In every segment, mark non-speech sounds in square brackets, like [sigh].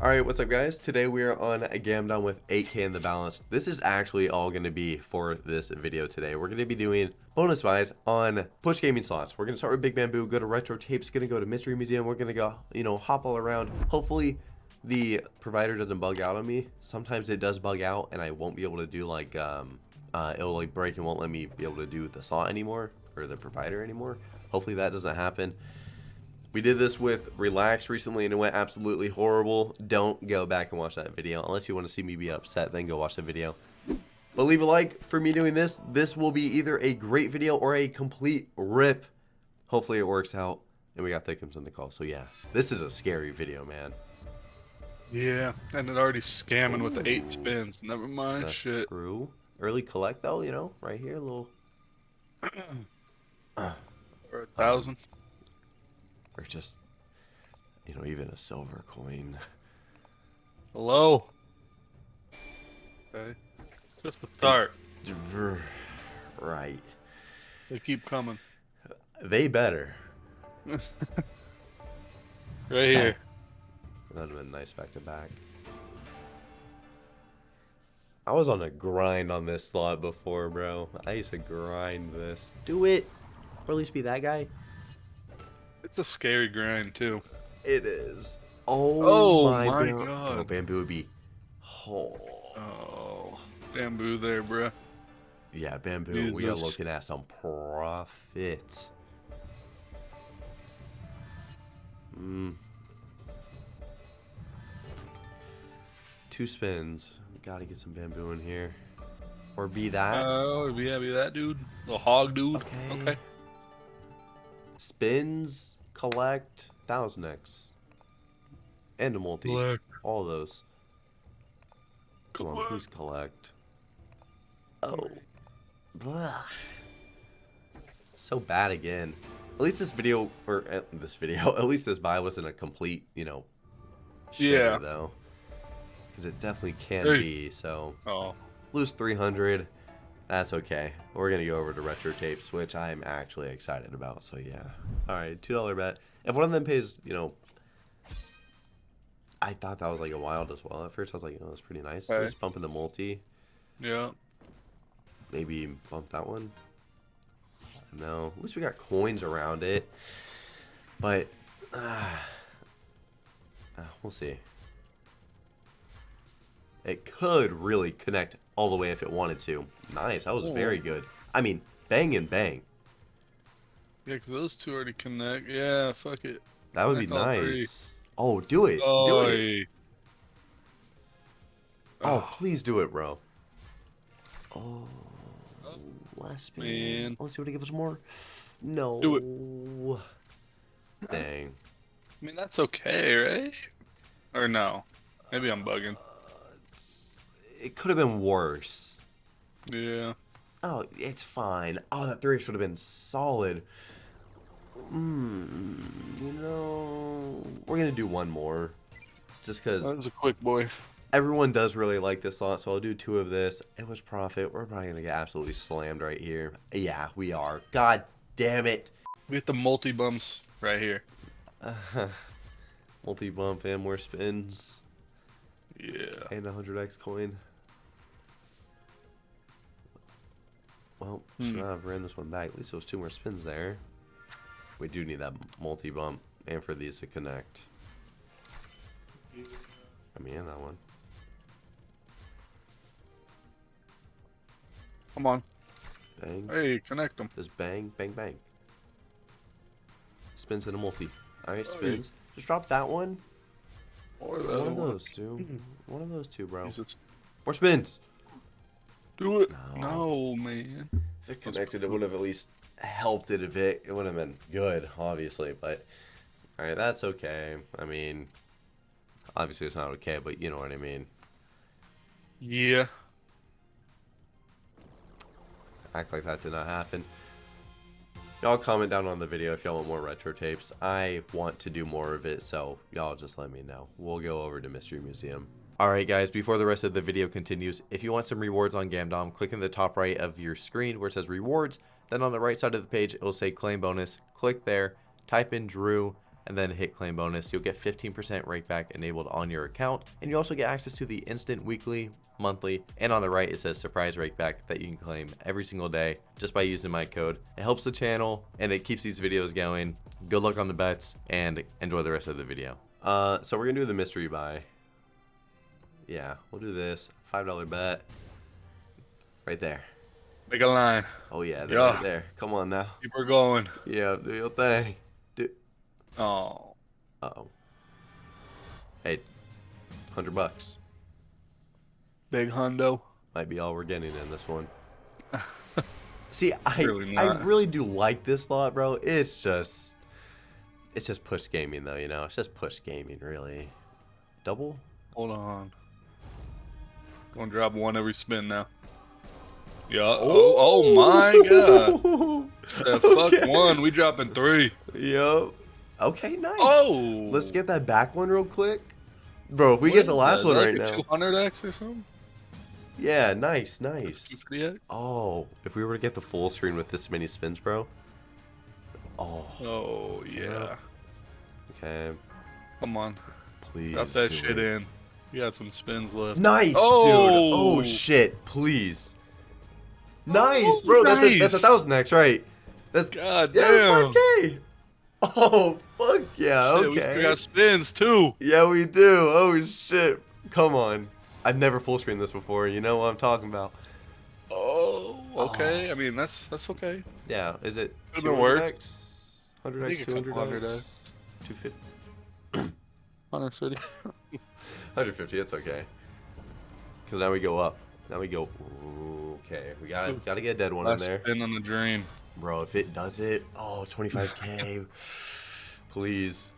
Alright, what's up guys? Today we are on a Gamdom with 8k in the balance. This is actually all going to be for this video today. We're going to be doing bonus buys on push gaming slots. We're going to start with Big Bamboo, go to Retro Tapes, going to go to Mystery Museum. We're going to go, you know, hop all around. Hopefully the provider doesn't bug out on me. Sometimes it does bug out and I won't be able to do like, um, uh, it'll like break and won't let me be able to do the slot anymore or the provider anymore. Hopefully that doesn't happen. We did this with Relax recently and it went absolutely horrible. Don't go back and watch that video. Unless you want to see me be upset, then go watch the video. But leave a like for me doing this. This will be either a great video or a complete rip. Hopefully it works out. And we got Thickums in the call. So yeah, this is a scary video, man. Yeah, and it already scamming with the eight spins. Never mind, That's shit. true. Early collect though, you know, right here, a little. [clears throat] Or a thousand. Or just, you know, even a silver coin. Hello. Okay. Just the start. Right. They keep coming. They better. [laughs] Right here. [laughs] That would have been nice back to back. I was on a grind on this slot before, bro. I used to grind this. Do it! Or at least be that guy. It's a scary grind too. It is. Oh, Oh my, my bam- God. Oh, bamboo would be. Oh. Oh, bamboo there, bruh. Yeah, bamboo. We are looking at some profit. Mm. Two spins. Gotta get some bamboo in here. Or be that. Oh, yeah, be that dude. The hog dude. Okay. Okay. Spins, collect, thousand X. And a multi. Look. All those. Come on, please collect. Oh. Blah. So bad again. At least this video, or uh, this video, [laughs] at least this buy wasn't a complete, you know, shitter, Yeah. though. Because it definitely can Hey. be, so. Oh, Lose 300. That's okay. We're going to go over to retro tapes, which I'm actually excited about. So, yeah. All right, $2 bet. If one of them pays, you know, I thought that was like a wild as well. At first, I was like, oh, that's pretty nice. Okay. Just bumping the multi. yeah. Maybe bump that one. No. At least we got coins around it. But, uh, uh, we'll see. It could really connect all the way if it wanted to. Nice. That was Oh. very good. I mean, bang and bang. Yeah, because those two already connect. Yeah, fuck it. That would be Connect three. nice. Oh, do it. Do Oh, it. Oh, Ah. please do it, bro. Oh, last spin. man. Let's see what it gives us more. No. Do it. Dang. I mean, that's okay, right? Or no? Maybe I'm bugging. It could have been worse. Yeah. Oh, it's fine. Oh, that three X would have been solid. Hmm. You know, we're gonna do one more, just because That was a quick boy. everyone does really like this lot, so I'll do two of this. It was profit. We're probably gonna get absolutely slammed right here. Yeah, we are. God damn it. We get the multi bumps right here. [laughs] Uh, Multi bump and more spins Yeah. and a hundred X coin. Well, should Hmm. not have ran this one back. At least there was two more spins there. We do need that multi bump and for these to connect. I mean, and that one. Come on. Bang. Hey, connect them. Just bang, bang, bang. Spins in a multi. Alright, Hey. spins. Just drop that one. Or the One other of one. those two. Hmm. One of those two, bro. Jesus. More spins. Do it. No. No, man. If it connected, it would have at least helped it a bit. It would have been good, obviously, but alright, that's okay. I mean, obviously it's not okay, but you know what I mean. Yeah. Act like that did not happen. Y'all comment down on the video if y'all want more retro tapes. I want to do more of it, so y'all just let me know. We'll go over to Mystery Museum. Alright guys, before the rest of the video continues, if you want some rewards on Gamdom, click in the top right of your screen where it says rewards, then on the right side of the page it will say claim bonus. Click there, type in Drew, and then hit claim bonus, you'll get 15% rake back enabled on your account. And you also get access to the instant weekly, monthly, and on the right it says surprise rake back that you can claim every single day just by using my code. It helps the channel and it keeps these videos going. Good luck on the bets and enjoy the rest of the video. Uh, so we're gonna do the mystery buy. Yeah, we'll do this. $5 bet. Right there. Make a line. Oh yeah, they're Yeah. right there. Come on now. Keep her going. Yeah, do your thing. Do Oh. uh oh. Hey, hundred bucks Big hundo. might be all we're getting in this one. [laughs] See, I Really I really do like this lot, bro. It's just it's just push gaming though, you know. It's just push gaming, really. Double? Hold on. Gonna drop one every spin now. Yeah. Oh, oh my god. [laughs] Said, fuck Okay. one. We dropping three. Yup. Okay, nice. Oh. Let's get that back one real quick. Bro, if we What get the last that? one right that now. 200x or something? Yeah, nice, nice. Oh, if we were to get the full screen with this many spins, bro. Oh, Oh yeah. okay. Come on. Please. Drop that shit it. in. You got some spins left. Nice, Oh. dude. Oh shit, please. Nice, Oh, bro. That's a that's a nice. thousand X, right? That's God yeah, damn. that's 5k. Oh fuck yeah, Shit, we got spins too. Yeah, we do. Oh shit. Come on. I've never full screened this before. You know what I'm talking about. Oh, okay. Oh. I mean, that's that's okay. Yeah, is it been worse. 200x? 100x, I think a couple 200x, 100x. 250. Hunter [clears throat] City. 150, [laughs] it's okay. Because now we go up. Now we go. Okay, we gotta gotta get a dead one in Last there, spin on the dream. bro. If it does it, oh, 25k, [laughs] please.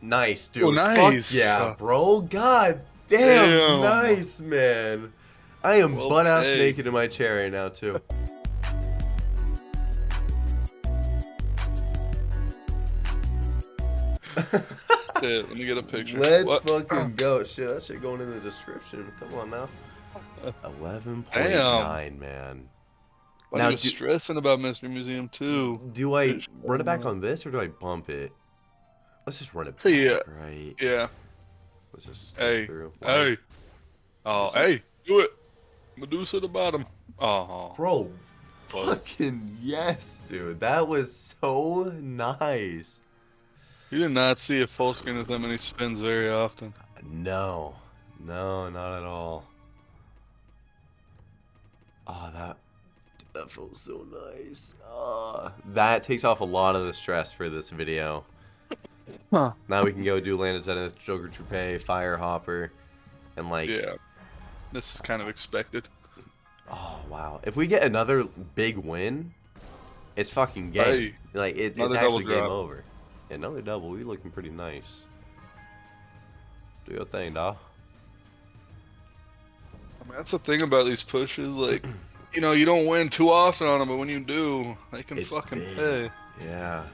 Nice, dude. Oh, nice. Fuck yeah, bro. God damn, Damn. nice, man. I am Well butt ass played. naked in my chair right now too. [laughs] Shit, let me get a picture. Let's What? fucking go. Shit, that shit going in the description. Come on now. 11.9, man. Why Now you do- stressing about Mystery Museum too? Do I run it back on this or do I bump it? Let's just run it So, yeah. right? Yeah. Let's just Hey. through. Hey. Oh, hey. Do it. Medusa the bottom. Oh. Bro, fuck. fucking yes, dude. That was so nice. You did not see a full screen with that many spins very often. No. No, not at all. Oh, that that feels so nice. Oh, that takes off a lot of the stress for this video. Huh. Now we can go do Land of Zenith, Joker Troupe, Fire Hopper, and like, Yeah. This is kind of expected. oh wow. If we get another big win, it's fucking game. Hey, like it, it's double actually game drop. over. Yeah, another double. We looking pretty nice. Do your thing, dawg. I mean, that's the thing about these pushes. Like, [clears throat] you know, you don't win too often on them, but when you do, they can It's fucking big. pay. Yeah.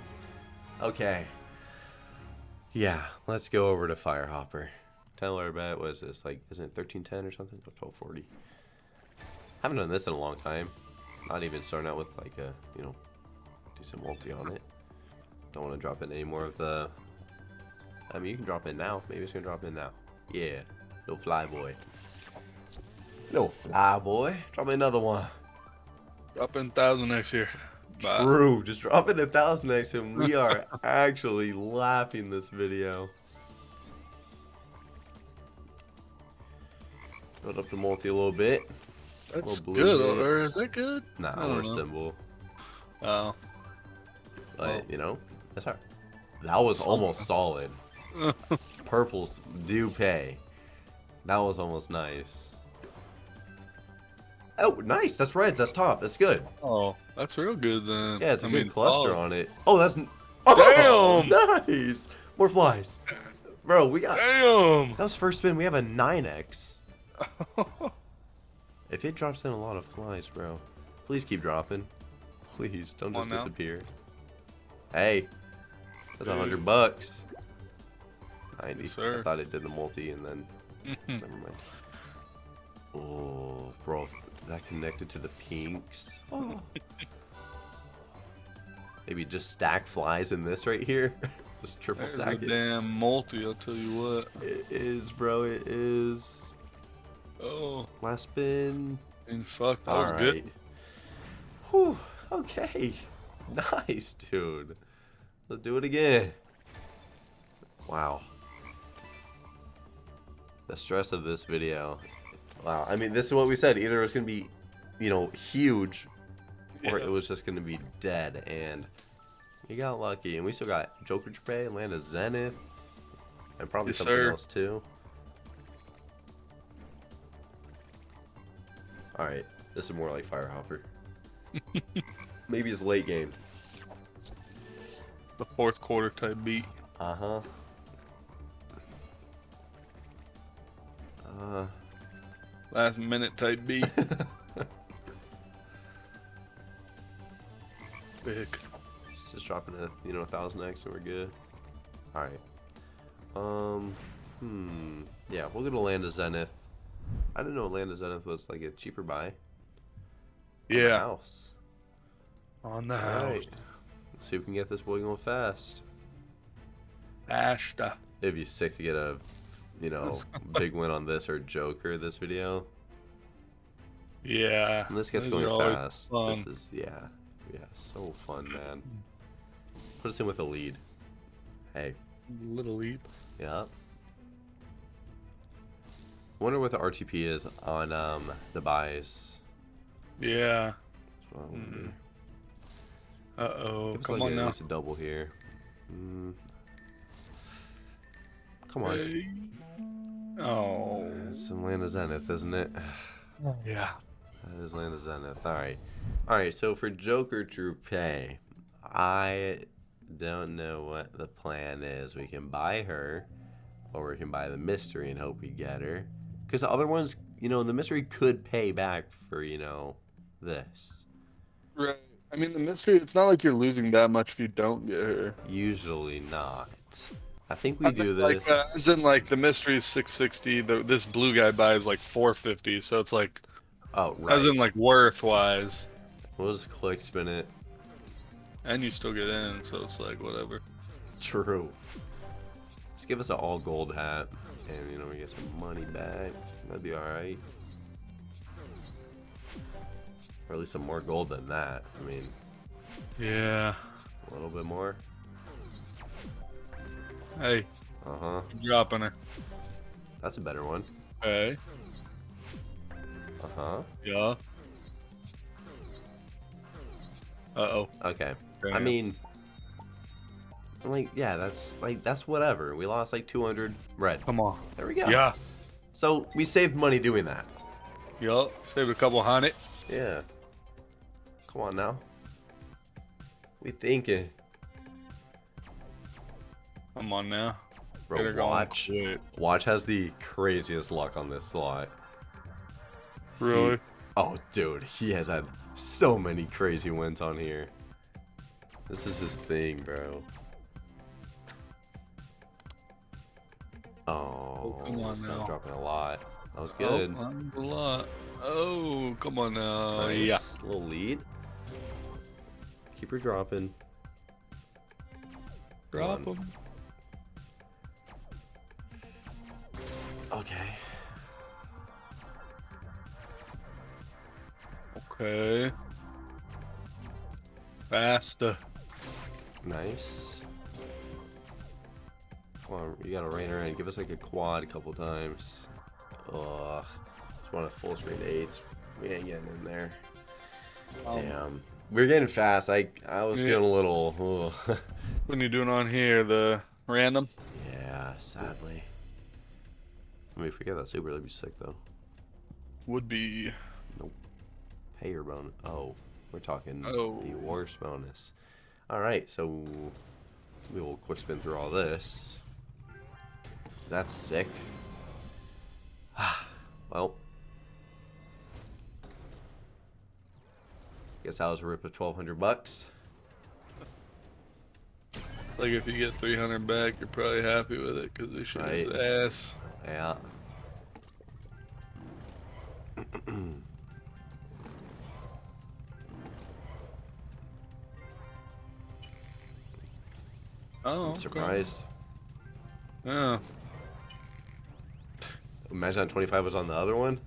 Okay. Yeah, let's go over to Firehopper. Ten dollar bet was this like isn't it thirteen ten or something? Oh, twelve forty. Haven't done this in a long time. Not even starting out with like a you know decent multi on it. Don't want to drop in any more of the. I mean, you can drop in now. Maybe it's gonna drop in now. Yeah, Little fly boy. No fly boy. Drop me another one. Up in thousand next year. Bye. True. Just drop it a thousand next to him. We are [laughs] actually laughing this video. Build up the multi a little bit. That's Little good. bit. Or is that good? Nah, I don't we're know. symbol. Oh. But Well. you know, that's hard. That was almost solid. [laughs] Purples do pay. That was almost nice. Oh, nice. That's reds. That's top. That's good. oh, that's real good then. Yeah, it's a I good mean, cluster oh, on it. Oh, that's. Oh, Damn! [laughs] Nice. More flies. Bro, we got. Damn. That was first spin. We have a 9x. [laughs] If it drops in a lot of flies, bro, please keep dropping. Please don't Come just disappear. Hey, that's a hundred bucks. Ninety. Yes, sir. I thought it did the multi and then [laughs] never mind. Oh, bro, that connected to the pinks. Oh. [laughs] Maybe just stack flies in this right here. [laughs] just triple There's a stack it. damn multi, I'll tell you what. It is, bro. It is. Oh, Last spin. and fuck, that All was right. good. Whew. Okay. [laughs] Nice, dude. Let's do it again. Wow. The stress of this video. Wow. I mean, this is what we said. Either it was going to be, you know, huge, or Yeah. it was just going to be dead. And we got lucky. And we still got Joker Troupe, Land of Zenith, and probably Yes, something sir. else too. All right. This is more like Firehopper. [laughs] Maybe it's late game. The fourth quarter type beat. Uh huh. Uh. Last minute type beat. [laughs] Big. Just dropping a you know a thousand X and we're good. All right. Um. Hmm. Yeah, we'll go to Land of Zenith. I didn't know Land of Zenith was like a cheaper buy. on the Yeah. House. On the All house. right. Let's see if we can get this boy going fast. Ashta. It'd be sick to get a, you know, [laughs] big win on this or Joker this video. Yeah. And this gets going fast. This is yeah, yeah, so fun, man. Put us in with a lead. Hey, Little leap. yeah. Wonder what the RTP is on um the buys. Yeah. That's what I wonder. Mhm. Uh oh. Come like on at now. least a double here. Mm. Come on. Oh. It's some Land of Zenith, isn't it? [sighs] Yeah. That is Land of Zenith. Alright. Alright, so for Joker Troupe, I don't know what the plan is. We can buy her, or we can buy the mystery and hope we get her. Because the other ones, you know, the mystery could pay back for, you know, this. Right. I mean, the mystery, it's not like you're losing that much if you don't get her. Usually not. I think we I do think, this. Like, uh, as in, like, the mystery is 660, the, this blue guy buys like 450, so it's like, oh, right. as in, like, worth wise. we'll just click spin it. And you still get in, so it's like, whatever. True. Just give us an all gold hat, and you know we get some money back. That'd be all right. Or at least some more gold than that. I mean, Yeah. a little bit more. Hey, Uh huh. I'm dropping her. That's a better one. Hey. Uh huh. Yeah. Uh oh. Okay. I mean, I'm like, yeah, that's like that's whatever. We lost like 200 red. come on. There we go. Yeah. So we saved money doing that. Yup. Saved a couple hundred. Yeah. Come on now. We thinking. Come on now. Bro, watch. Watch has the craziest luck on this slot. Really? Oh, dude, he has had so many crazy wins on here. This is his thing, bro. Oh, oh come on this guy's now. dropping a lot. That was Oh, good. I'm a lot. Oh, come on now. nice. Yeah. Little lead. Keep her dropping. Drop One. Okay. Okay. Faster. Nice. Come on, you gotta rein her in. Give us like a quad a couple times. Ugh. Just want a full screen eights. We ain't getting in there. Um, Damn. We're getting fast. I I was Yeah. feeling a little. [laughs] What are you doing on here? The random? yeah, sadly. I mean, if we get that super, that'd be sick though. Would be. Nope. Payer bonus. Oh, we're talking Oh. the worst bonus. All right, so we will quick spin through all this. That's sick. [sighs] well, guess that was a rip of twelve hundred bucks. Like if you get 300 back, you're probably happy with it because shit is Right. ass. Yeah. Oh, I'm okay. surprised. Yeah. Imagine that 25 was on the other one.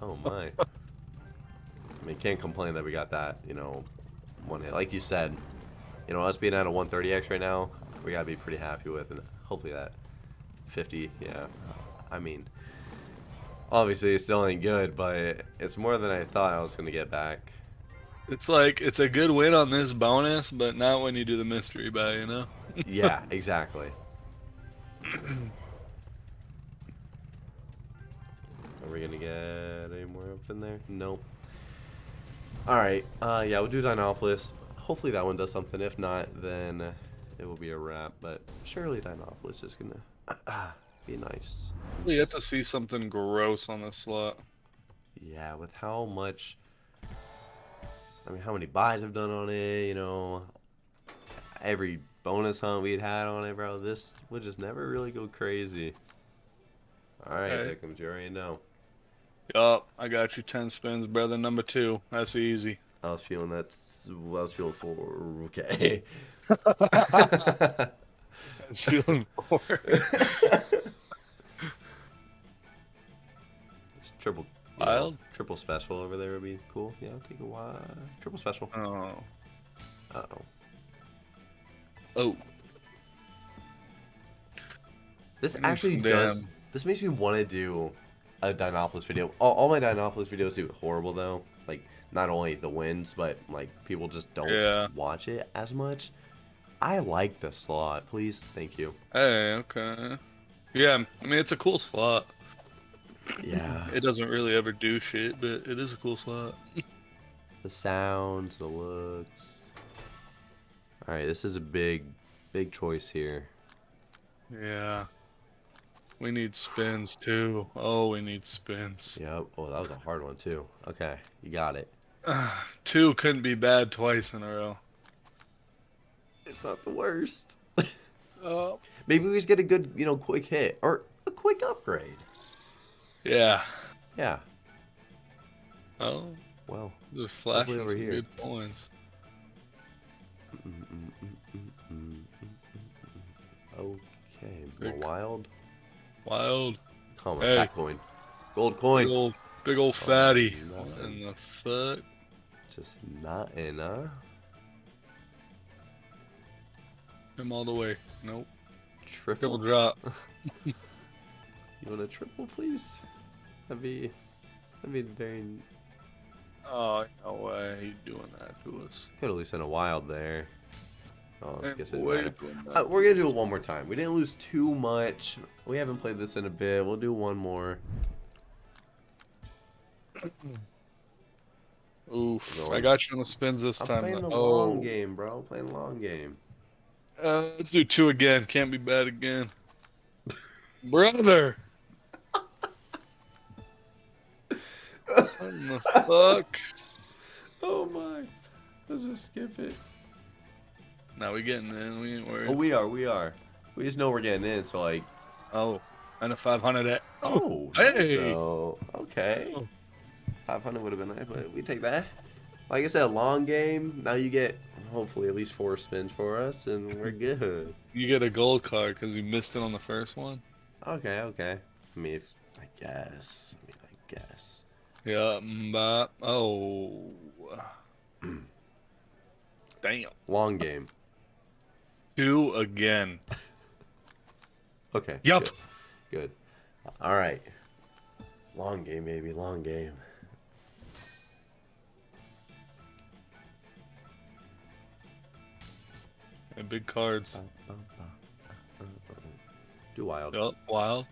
Oh my. [laughs] I mean, can't complain that we got that, you know, one hit. Like you said, you know, us being at a 130x right now, we gotta be pretty happy with, and hopefully that 50, yeah. I mean, obviously it still ain't good, but it's more than I thought I was gonna get back. It's like it's a good win on this bonus, but not when you do the mystery buy, you know? [laughs] Yeah, exactly. Are we gonna get any more up in there? Nope. Alright, uh, yeah, we'll do Dinopolis. Hopefully that one does something. If not, then it will be a wrap. But surely Dinopolis is gonna [clears throat] be nice. We have to see something gross on this slot. Yeah, with how much. I mean, how many buys I've done on it, you know. Every bonus hunt we'd had on it, bro. This would just never really go crazy. Alright, Okay. Hickams, you already know. Yup, I got you 10 spins, brother. Number two. That's easy. I was feeling that. I was feeling for. Okay. [laughs] [laughs] That's feeling [laughs] four. Just triple. you know, Wild? triple special over there would be cool. Yeah, I'll take a wild. Triple special. Oh. Uh oh. Oh. This I need actually does. damn- This makes me want to do a Dinopolis video. All, all my Dinopolis videos do horrible though. Like not only the wins, but like people just don't Yeah. watch it as much. I like the slot. Please, thank you. Hey, okay. Yeah, I mean, it's a cool slot. Yeah. It doesn't really ever do shit, but it is a cool slot. [laughs] the sounds, the looks. All right, this is a big, big choice here. Yeah. We need spins too. Oh, we need spins. Yep. Oh, that was a hard one too. Okay, you got it. [sighs] Two couldn't be bad twice in a row. It's not the worst. Oh. [laughs] Maybe we just get a good, you know, quick hit or a quick upgrade. Yeah. Yeah. Oh, Well. the flashing over here. good points. Okay. Big- wild. Wild. Come on, Hey. fat coin. Gold Big coin. old, big old Oh, fatty. in the fuck? Just not enough. Him all the way. Nope. Triple. Triple drop. [laughs] You want a triple, please? That'd be. That'd be very. Oh, no way. He's doing that to us. Could at least send a wild there. Oh, I guess it. Uh, we're gonna do it one more time. We didn't lose too much. We haven't played this in a bit. We'll do one more. Oof. I got you on the spins this I'm time. playing the long oh. game, bro. Playing the long game. Uh, let's do two again. Can't be bad again. Brother. what the fuck? Oh my. Let's just skip it. Now we're getting in. We ain't worried. Oh, we are. We are. We just know we're getting in. So like. Oh, and a 500 at. Oh. nice, hey. Okay. Oh. 500 would have been nice, but we take that. Like I said, long game. Now you get hopefully at least four spins for us, and we're good. You get a gold card because you missed it on the first one. Okay. Okay. I mean, if, I guess. I mean, I guess. Yeah. Mm, Mbop. Oh. [clears throat] Damn. Long game. Two again. Okay. Yup. Good. good. All right. Long game, baby. Long game. And big cards. Do wild. Yup. Wild.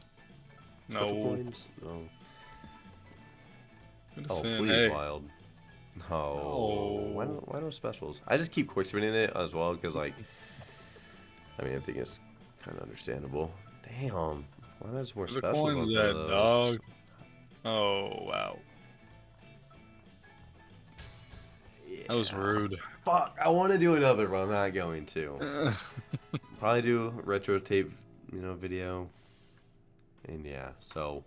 Special No. coins? No. Oh, please, hey. wild. No. Why, No. why no specials? I just keep quick spinning it as well because, like, [laughs] I mean, I think it's kind of understandable. Damn. Why not just more specials? coins some of at, those? dog? Oh, wow. That was rude. Fuck. I want to do another, but I'm not going to. [laughs] Probably do a retro tape, you know, video. And yeah, so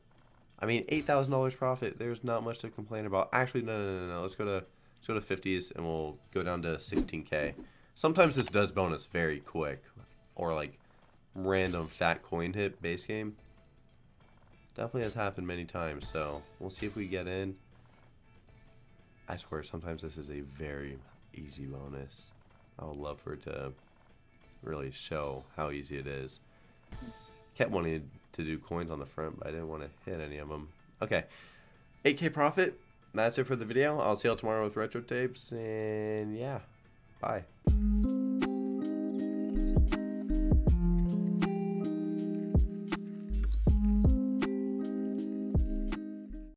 I mean, eight thousand dollars profit. There's not much to complain about. Actually, no, no, no, no. Let's go to let's go to fifties, and we'll go down to sixteen k. Sometimes this does bonus very quick. or like random fat coin hit base game. Definitely has happened many times, so we'll see if we get in. I swear, sometimes this is a very easy bonus. I would love for it to really show how easy it is. Kept wanting to do coins on the front, but I didn't want to hit any of them. Okay, 8k profit. That's it for the video. I'll see y'all tomorrow with retro tapes, and yeah, bye.